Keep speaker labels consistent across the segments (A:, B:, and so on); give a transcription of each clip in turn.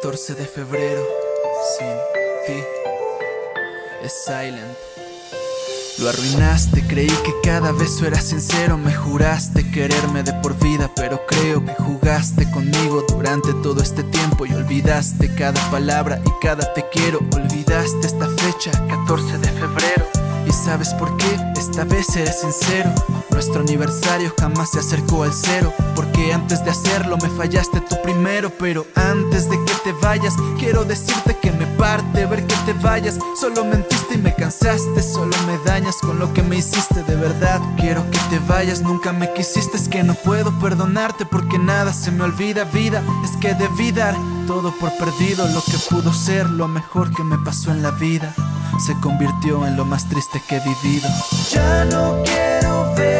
A: 14 de febrero, sin ti, es silent. Lo arruinaste, creí que cada beso era sincero Me juraste quererme de por vida Pero creo que jugaste conmigo durante todo este tiempo Y olvidaste cada palabra y cada te quiero Olvidaste esta fecha, 14 de febrero ¿Y sabes por qué? Esta vez seré sincero Nuestro aniversario jamás se acercó al cero. Porque antes de hacerlo me fallaste tú primero. Pero antes de que te vayas quiero decirte que me parte Ver que te vayas, solo mentiste y me cansaste Solo me dañas con lo que me hiciste. De verdad Quiero que te vayas, nunca me quisiste. Es que no puedo perdonarte porque nada se me olvida vida. Es que debí dar todo por perdido. Lo que pudo ser lo mejor que me pasó en la vida se convirtió en lo más triste que he vivido.
B: Ya no quiero verte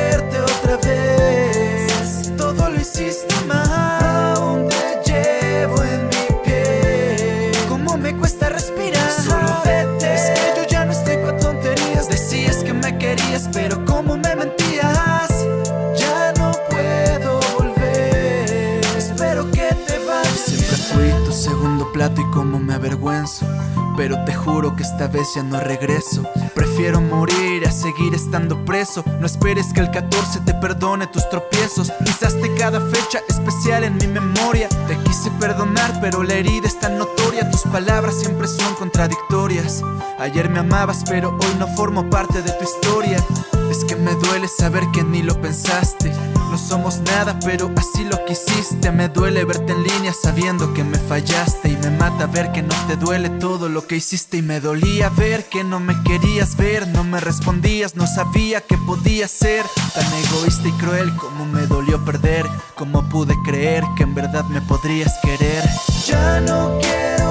B: otra vez, todo lo hiciste mal. Aún te llevo en mi piel. ¿Cómo me cuesta respirar? Solo vete. Es que yo ya no estoy pa' tonterías. Decías que me querías, pero ¿cómo me mentías? Ya no puedo volver. Espero que te vayas.
A: Siempre fui tu segundo plato y cómo me avergüenzo. Pero te juro que esta vez ya no regreso. Prefiero morir a seguir estando preso. No esperes que el 14 te perdone tus tropiezos. Pisaste cada fecha especial en mi memoria. Te quise perdonar pero la herida es tan notoria. Tus palabras siempre son contradictorias. Ayer me amabas pero hoy no formo parte de tu historia. Es que me duele saber que ni lo pensaste somos nada, pero así lo quisiste. Me duele verte en línea sabiendo que me fallaste Y me mata ver que no te duele todo lo que hiciste Y me dolía ver que no me querías ver No me respondías, no sabía que podía ser. Tan egoísta y cruel como me dolió perder Como pude creer que en verdad me podrías querer.
B: Ya no quiero